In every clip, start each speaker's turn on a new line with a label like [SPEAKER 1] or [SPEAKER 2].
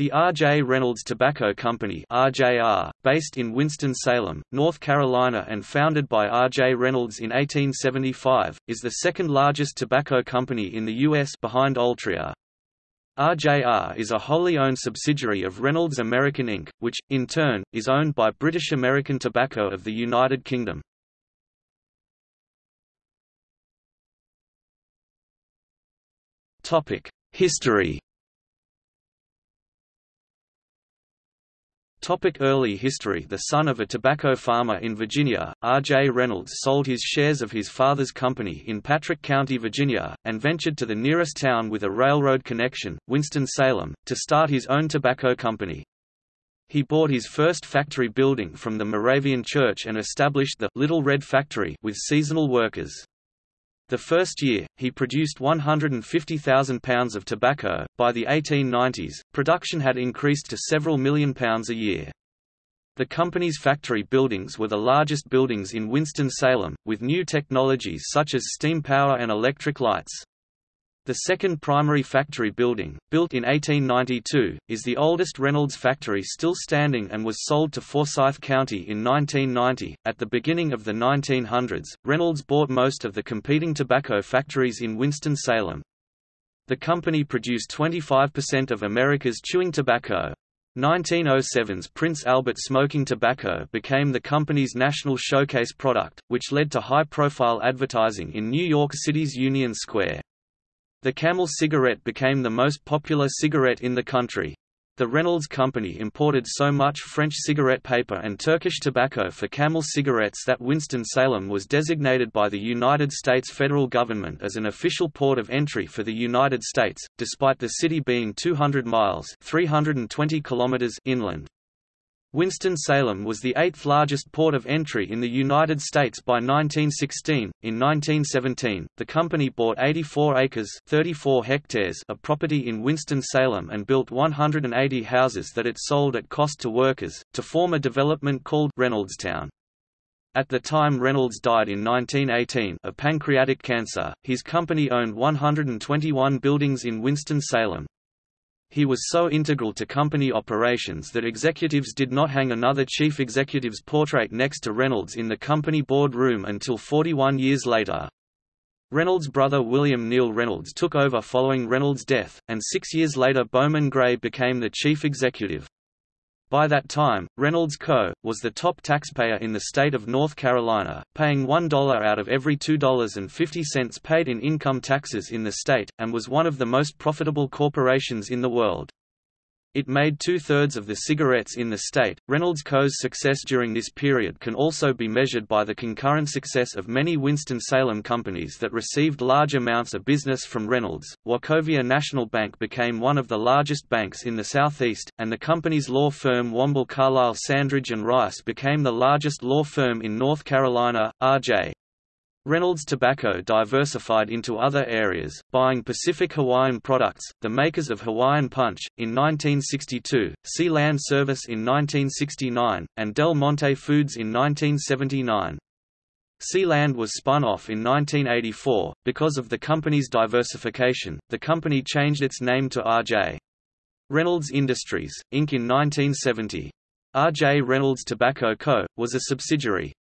[SPEAKER 1] The R.J. Reynolds Tobacco Company RJR, based in Winston-Salem, North Carolina and founded by R.J. Reynolds in 1875, is the second largest tobacco company in the U.S. behind Altria. RJR is a wholly owned subsidiary of Reynolds American Inc., which, in turn, is owned by British American Tobacco of the United Kingdom. History Topic early history The son of a tobacco farmer in Virginia, R. J. Reynolds sold his shares of his father's company in Patrick County, Virginia, and ventured to the nearest town with a railroad connection, Winston-Salem, to start his own tobacco company. He bought his first factory building from the Moravian Church and established the Little Red Factory with seasonal workers. The first year, he produced 150,000 pounds of tobacco. By the 1890s, production had increased to several million pounds a year. The company's factory buildings were the largest buildings in Winston-Salem, with new technologies such as steam power and electric lights. The second primary factory building, built in 1892, is the oldest Reynolds factory still standing and was sold to Forsyth County in 1990. At the beginning of the 1900s, Reynolds bought most of the competing tobacco factories in Winston-Salem. The company produced 25% of America's chewing tobacco. 1907's Prince Albert smoking tobacco became the company's national showcase product, which led to high-profile advertising in New York City's Union Square. The Camel cigarette became the most popular cigarette in the country. The Reynolds Company imported so much French cigarette paper and Turkish tobacco for Camel cigarettes that Winston-Salem was designated by the United States federal government as an official port of entry for the United States, despite the city being 200 miles 320 kilometers inland. Winston-Salem was the eighth largest port of entry in the United States by 1916. In 1917, the company bought 84 acres (34 hectares) of property in Winston-Salem and built 180 houses that it sold at cost to workers, to form a development called Reynoldstown. At the time Reynolds died in 1918 of pancreatic cancer, his company owned 121 buildings in Winston-Salem. He was so integral to company operations that executives did not hang another chief executive's portrait next to Reynolds in the company board room until 41 years later. Reynolds' brother William Neal Reynolds took over following Reynolds' death, and six years later Bowman Gray became the chief executive. By that time, Reynolds Co. was the top taxpayer in the state of North Carolina, paying $1 out of every $2.50 paid in income taxes in the state, and was one of the most profitable corporations in the world. It made two-thirds of the cigarettes in the state. Reynolds Co.'s success during this period can also be measured by the concurrent success of many Winston-Salem companies that received large amounts of business from Reynolds. Wachovia National Bank became one of the largest banks in the Southeast, and the company's law firm Womble Carlyle Sandridge and Rice became the largest law firm in North Carolina. R.J. Reynolds Tobacco diversified into other areas, buying Pacific Hawaiian Products, the makers of Hawaiian Punch, in 1962, Sea Land Service in 1969, and Del Monte Foods in 1979. Sealand was spun off in 1984. Because of the company's diversification, the company changed its name to R.J. Reynolds Industries, Inc. in 1970. R.J. Reynolds Tobacco Co., was a subsidiary,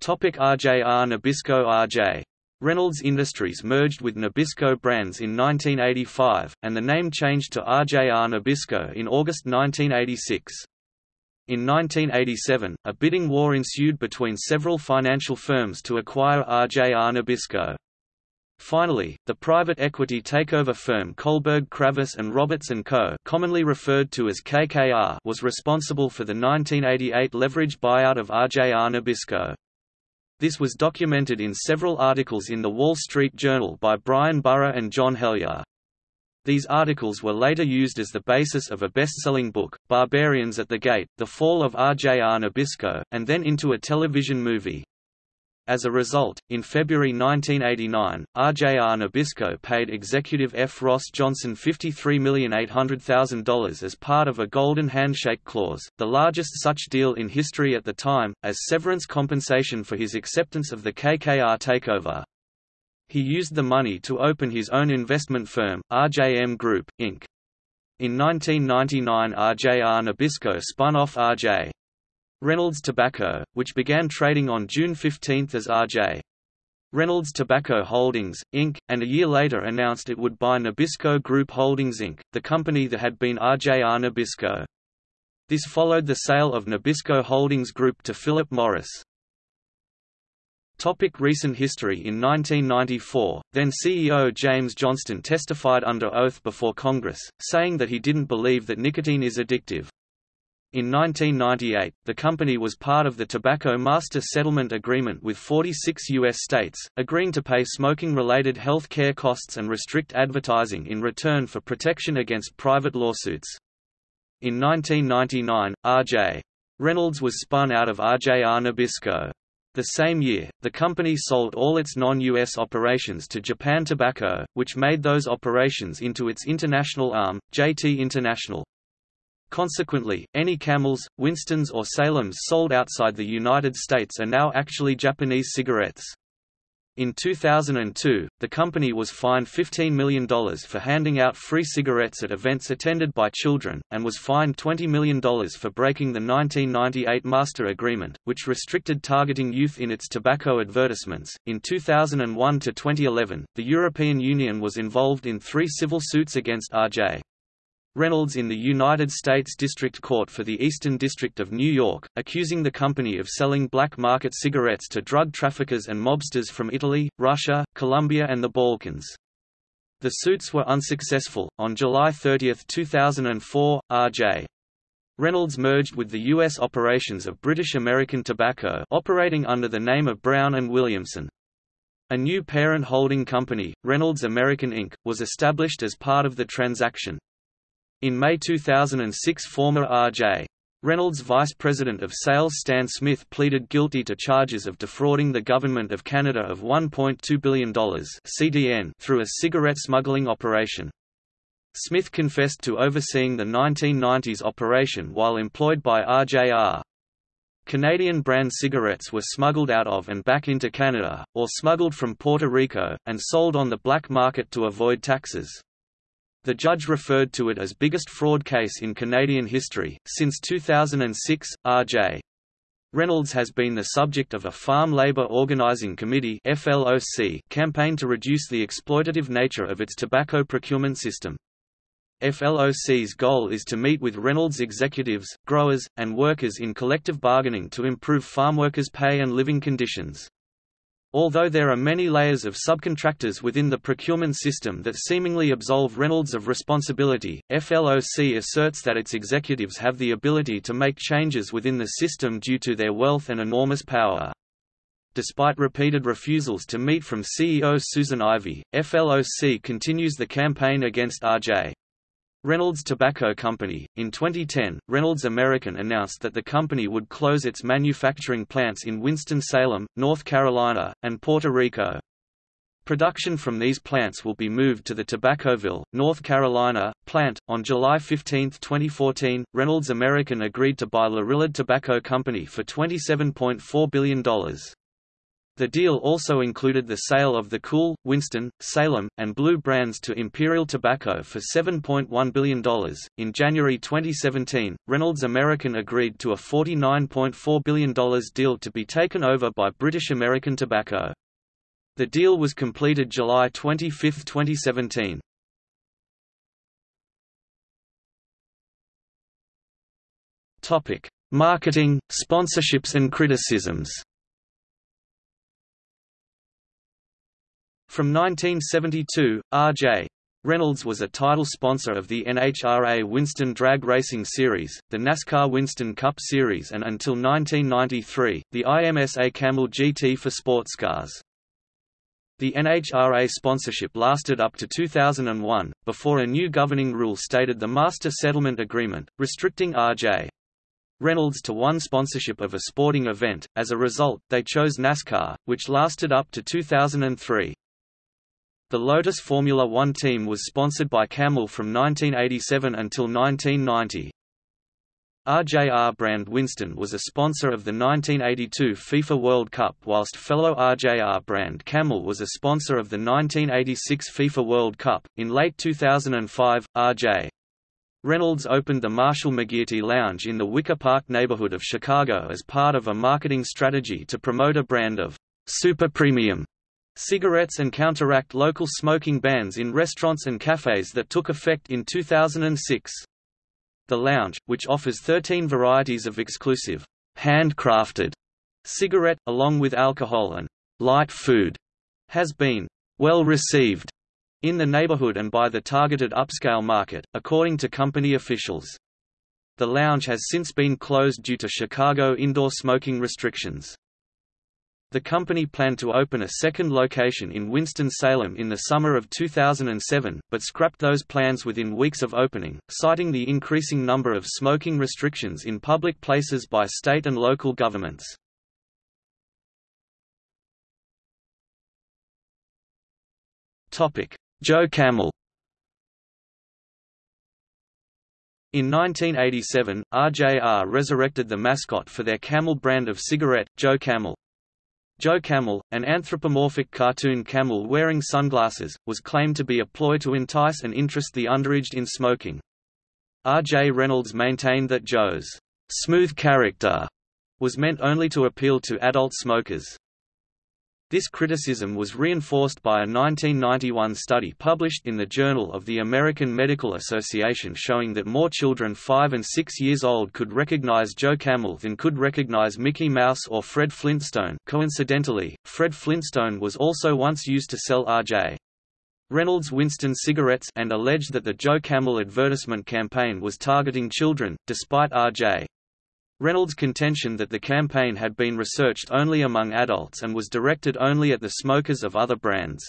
[SPEAKER 1] Topic RJR Nabisco RJ. Reynolds Industries merged with Nabisco Brands in 1985, and the name changed to RJR Nabisco in August 1986. In 1987, a bidding war ensued between several financial firms to acquire RJR Nabisco. Finally, the private equity takeover firm Kohlberg Kravis and Roberts & Co. commonly referred to as KKR was responsible for the 1988 leverage buyout of RJR Nabisco. This was documented in several articles in The Wall Street Journal by Bryan Burrough and John Helyar. These articles were later used as the basis of a best-selling book, Barbarians at the Gate, The Fall of RJR Nabisco, and then into a television movie. As a result, in February 1989, RJR Nabisco paid executive F. Ross Johnson $53,800,000 as part of a Golden Handshake Clause, the largest such deal in history at the time, as severance compensation for his acceptance of the KKR takeover. He used the money to open his own investment firm, RJM Group, Inc. In 1999 RJR Nabisco spun off RJ. Reynolds Tobacco, which began trading on June 15 as RJ. Reynolds Tobacco Holdings, Inc., and a year later announced it would buy Nabisco Group Holdings Inc., the company that had been RJR Nabisco. This followed the sale of Nabisco Holdings Group to Philip Morris. Topic recent history In 1994, then CEO James Johnston testified under oath before Congress, saying that he didn't believe that nicotine is addictive. In 1998, the company was part of the Tobacco Master Settlement Agreement with 46 U.S. states, agreeing to pay smoking-related health care costs and restrict advertising in return for protection against private lawsuits. In 1999, R.J. Reynolds was spun out of RJR Nabisco. The same year, the company sold all its non-US operations to Japan Tobacco, which made those operations into its international arm, JT International. Consequently, any Camels, Winstons or Salems sold outside the United States are now actually Japanese cigarettes. In 2002, the company was fined $15 million for handing out free cigarettes at events attended by children, and was fined $20 million for breaking the 1998 Master Agreement, which restricted targeting youth in its tobacco advertisements. In 2001 to 2011, the European Union was involved in three civil suits against RJ. Reynolds in the United States District Court for the Eastern District of New York, accusing the company of selling black market cigarettes to drug traffickers and mobsters from Italy, Russia, Colombia, and the Balkans. The suits were unsuccessful. On July 30, 2004, R.J. Reynolds merged with the U.S. operations of British American Tobacco operating under the name of Brown and Williamson. A new parent holding company, Reynolds American Inc., was established as part of the transaction. In May 2006 former R.J. Reynolds Vice President of Sales Stan Smith pleaded guilty to charges of defrauding the Government of Canada of $1.2 billion CDN through a cigarette smuggling operation. Smith confessed to overseeing the 1990s operation while employed by RJR. Canadian brand cigarettes were smuggled out of and back into Canada, or smuggled from Puerto Rico, and sold on the black market to avoid taxes. The judge referred to it as biggest fraud case in Canadian history. Since 2006, R.J. Reynolds has been the subject of a Farm Labour Organizing Committee (FLOC) campaign to reduce the exploitative nature of its tobacco procurement system. FLOC's goal is to meet with Reynolds executives, growers, and workers in collective bargaining to improve farmworkers' pay and living conditions. Although there are many layers of subcontractors within the procurement system that seemingly absolve Reynolds of responsibility, FLOC asserts that its executives have the ability to make changes within the system due to their wealth and enormous power. Despite repeated refusals to meet from CEO Susan Ivey, FLOC continues the campaign against R.J. Reynolds Tobacco Company. In 2010, Reynolds American announced that the company would close its manufacturing plants in Winston-Salem, North Carolina, and Puerto Rico. Production from these plants will be moved to the Tobaccoville, North Carolina, plant. On July 15, 2014, Reynolds American agreed to buy Lorillard Tobacco Company for $27.4 billion. The deal also included the sale of the Cool, Winston, Salem, and Blue brands to Imperial Tobacco for $7.1 billion. In January 2017, Reynolds American agreed to a $49.4 billion deal to be taken over by British American Tobacco. The deal was completed July 25, 2017. Topic: Marketing, sponsorships and criticisms. From 1972, R.J. Reynolds was a title sponsor of the NHRA Winston Drag Racing Series, the NASCAR Winston Cup Series and until 1993, the IMSA Camel GT for sports cars. The NHRA sponsorship lasted up to 2001, before a new governing rule stated the Master Settlement Agreement, restricting R.J. Reynolds to one sponsorship of a sporting event. As a result, they chose NASCAR, which lasted up to 2003. The Lotus Formula One team was sponsored by Camel from 1987 until 1990. RJR brand Winston was a sponsor of the 1982 FIFA World Cup whilst fellow RJR brand Camel was a sponsor of the 1986 FIFA World Cup. In late 2005, RJ. Reynolds opened the Marshall McGearty Lounge in the Wicker Park neighborhood of Chicago as part of a marketing strategy to promote a brand of super premium cigarettes and counteract local smoking bans in restaurants and cafes that took effect in 2006. The Lounge, which offers 13 varieties of exclusive, handcrafted cigarette, along with alcohol and light food, has been well received in the neighborhood and by the targeted upscale market, according to company officials. The lounge has since been closed due to Chicago indoor smoking restrictions. The company planned to open a second location in Winston-Salem in the summer of 2007, but scrapped those plans within weeks of opening, citing the increasing number of smoking restrictions in public places by state and local governments. Joe Camel In 1987, RJR resurrected the mascot for their Camel brand of cigarette, Joe Camel. Joe Camel, an anthropomorphic cartoon camel wearing sunglasses, was claimed to be a ploy to entice and interest the underaged in smoking. R.J. Reynolds maintained that Joe's smooth character was meant only to appeal to adult smokers. This criticism was reinforced by a 1991 study published in the Journal of the American Medical Association showing that more children 5 and 6 years old could recognize Joe Camel than could recognize Mickey Mouse or Fred Flintstone. Coincidentally, Fred Flintstone was also once used to sell R.J. Reynolds Winston cigarettes and alleged that the Joe Camel advertisement campaign was targeting children, despite R.J. Reynolds' contention that the campaign had been researched only among adults and was directed only at the smokers of other brands.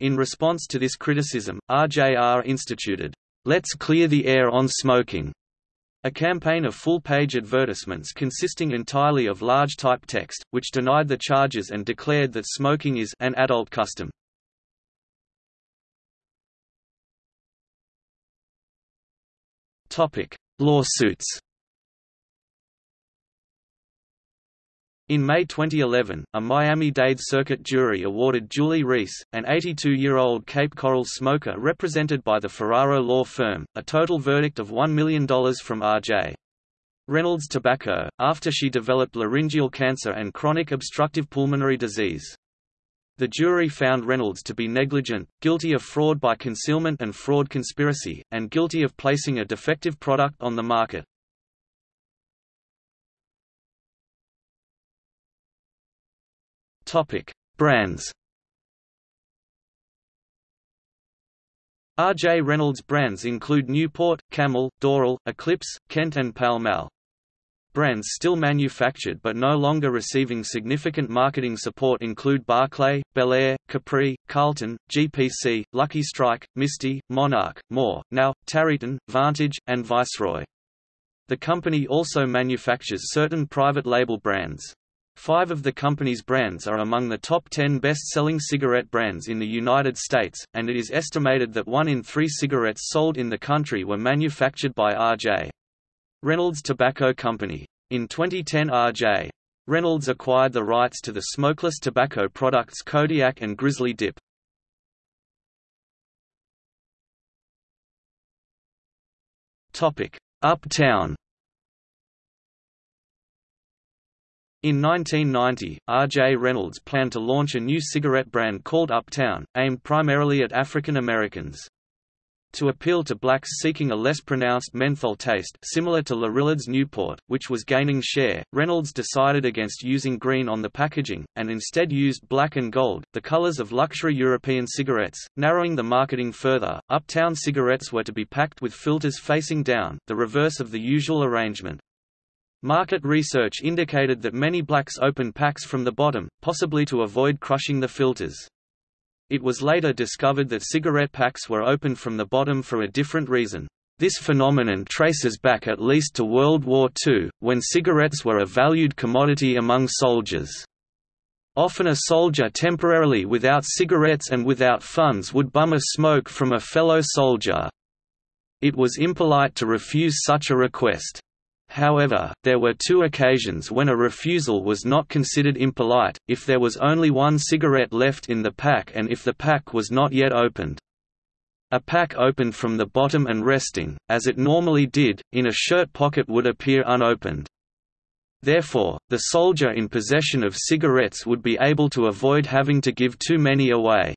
[SPEAKER 1] In response to this criticism, RJR instituted, Let's Clear the Air on Smoking, a campaign of full-page advertisements consisting entirely of large type text, which denied the charges and declared that smoking is an adult custom. Lawsuits In May 2011, a Miami-Dade Circuit jury awarded Julie Reese, an 82-year-old Cape Coral smoker represented by the Ferraro law firm, a total verdict of $1 million from R.J. Reynolds Tobacco, after she developed laryngeal cancer and chronic obstructive pulmonary disease. The jury found Reynolds to be negligent, guilty of fraud by concealment and fraud conspiracy, and guilty of placing a defective product on the market. Topic: Brands. R.J. Reynolds brands include Newport, Camel, Doral, Eclipse, Kent and Pall Mall. Brands still manufactured but no longer receiving significant marketing support include Barclay, Belair, Capri, Carlton, GPC, Lucky Strike, Misty, Monarch, More, Now, Tareyton, Vantage, and Viceroy. The company also manufactures certain private label brands. Five of the company's brands are among the top 10 best-selling cigarette brands in the United States, and it is estimated that one in three cigarettes sold in the country were manufactured by R.J. Reynolds Tobacco Company. In 2010 R.J. Reynolds acquired the rights to the smokeless tobacco products Kodiak and Grizzly Dip. Uptown In 1990, R.J. Reynolds planned to launch a new cigarette brand called Uptown, aimed primarily at African Americans. To appeal to blacks seeking a less pronounced menthol taste similar to Lorillard's Newport, which was gaining share, Reynolds decided against using green on the packaging, and instead used black and gold, the colors of luxury European cigarettes, narrowing the marketing further. Uptown cigarettes were to be packed with filters facing down, the reverse of the usual arrangement. Market research indicated that many blacks opened packs from the bottom, possibly to avoid crushing the filters. It was later discovered that cigarette packs were opened from the bottom for a different reason. This phenomenon traces back at least to World War II, when cigarettes were a valued commodity among soldiers. Often a soldier temporarily without cigarettes and without funds would bum a smoke from a fellow soldier. It was impolite to refuse such a request. However, there were two occasions when a refusal was not considered impolite, if there was only one cigarette left in the pack and if the pack was not yet opened. A pack opened from the bottom and resting, as it normally did, in a shirt pocket would appear unopened. Therefore, the soldier in possession of cigarettes would be able to avoid having to give too many away.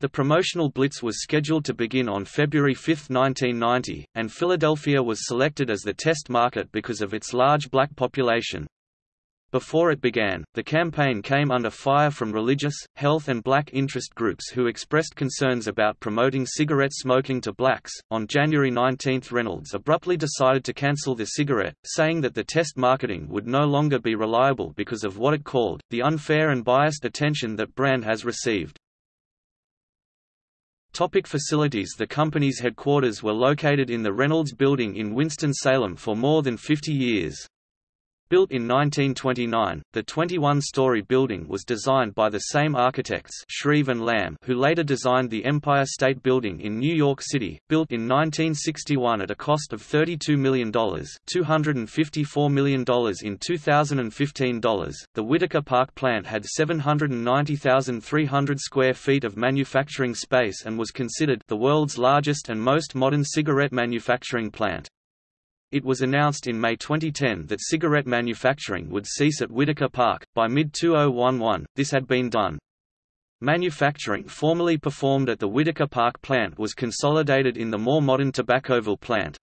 [SPEAKER 1] The promotional blitz was scheduled to begin on February 5, 1990, and Philadelphia was selected as the test market because of its large black population. Before it began, the campaign came under fire from religious, health, and black interest groups who expressed concerns about promoting cigarette smoking to blacks. On January 19, Reynolds abruptly decided to cancel the cigarette, saying that the test marketing would no longer be reliable because of what it called the unfair and biased attention that brand has received. Topic facilities The company's headquarters were located in the Reynolds Building in Winston-Salem for more than 50 years. Built in 1929, the 21-story building was designed by the same architects Shreve and Lamb who later designed the Empire State Building in New York City, built in 1961 at a cost of $32 million $254 million in 2015 dollars. The Whitaker Park plant had 790,300 square feet of manufacturing space and was considered the world's largest and most modern cigarette manufacturing plant. It was announced in May 2010 that cigarette manufacturing would cease at Whitaker Park. By mid 2011, this had been done. Manufacturing formerly performed at the Whitaker Park plant was consolidated in the more modern Tobaccoville plant.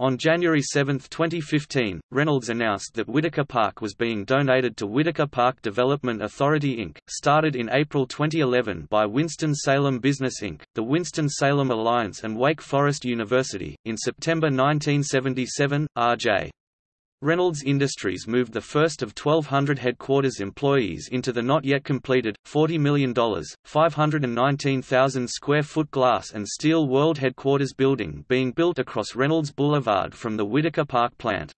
[SPEAKER 1] On January 7, 2015, Reynolds announced that Whitaker Park was being donated to Whitaker Park Development Authority Inc., started in April 2011 by Winston-Salem Business Inc., the Winston-Salem Alliance and Wake Forest University. In September 1977, R.J. Reynolds Industries moved the first of 1,200 headquarters employees into the not yet completed, $40 million, 519,000 square foot glass and steel world headquarters building being built across Reynolds Boulevard from the Whitaker Park plant.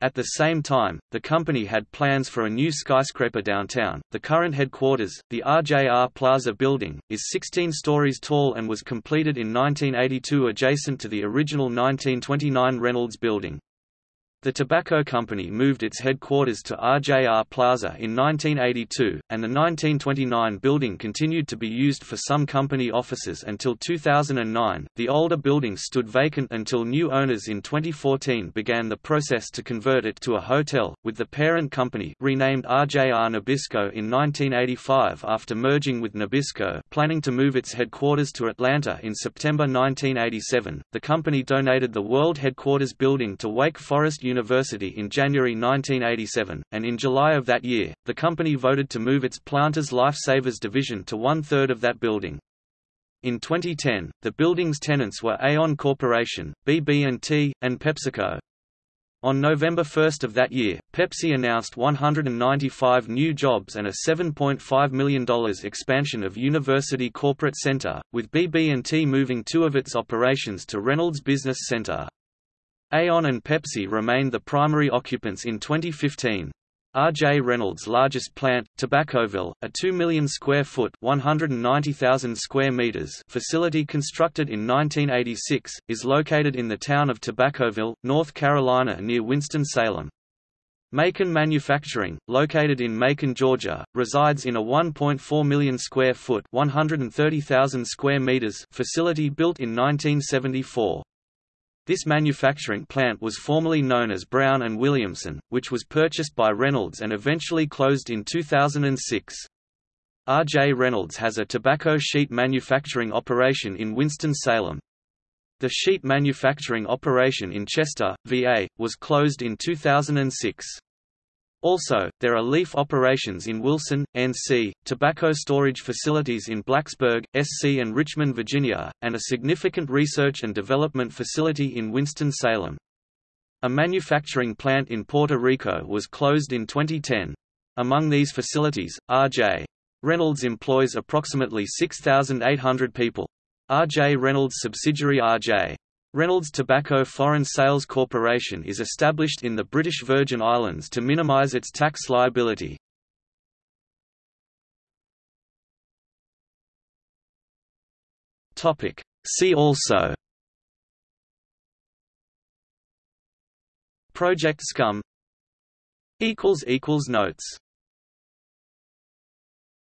[SPEAKER 1] At the same time, the company had plans for a new skyscraper downtown. The current headquarters, the RJR Plaza building, is 16 stories tall and was completed in 1982 adjacent to the original 1929 Reynolds building. The tobacco company moved its headquarters to RJR Plaza in 1982, and the 1929 building continued to be used for some company offices until 2009. The older building stood vacant until new owners in 2014 began the process to convert it to a hotel, with the parent company renamed RJR Nabisco in 1985 after merging with Nabisco, planning to move its headquarters to Atlanta in September 1987. The company donated the world headquarters building to Wake Forest University in January 1987, and in July of that year, the company voted to move its Planters Lifesavers division to one-third of that building. In 2010, the building's tenants were Aon Corporation, BB&T, and PepsiCo. On November 1 of that year, Pepsi announced 195 new jobs and a $7.5 million expansion of University Corporate Center, with BB&T moving two of its operations to Reynolds Business Center. Aon and Pepsi remained the primary occupants in 2015. R.J. Reynolds' largest plant, Tobaccoville, a 2 million square foot (190,000 square meters) facility constructed in 1986, is located in the town of Tobaccoville, North Carolina near Winston-Salem. Macon Manufacturing, located in Macon, Georgia, resides in a 1.4 million square foot (130,000 square meters) facility built in 1974. This manufacturing plant was formerly known as Brown and Williamson, which was purchased by Reynolds and eventually closed in 2006. R.J. Reynolds has a tobacco sheet manufacturing operation in Winston-Salem. The sheet manufacturing operation in Chester, VA, was closed in 2006. Also, there are leaf operations in Wilson, NC, tobacco storage facilities in Blacksburg, SC and Richmond, Virginia, and a significant research and development facility in Winston-Salem. A manufacturing plant in Puerto Rico was closed in 2010. Among these facilities, R.J. Reynolds employs approximately 6,800 people. R.J. Reynolds subsidiary R.J. Reynolds Tobacco Foreign Sales Corporation is established in the British Virgin Islands to minimise its tax liability. See also. Project Scum. Notes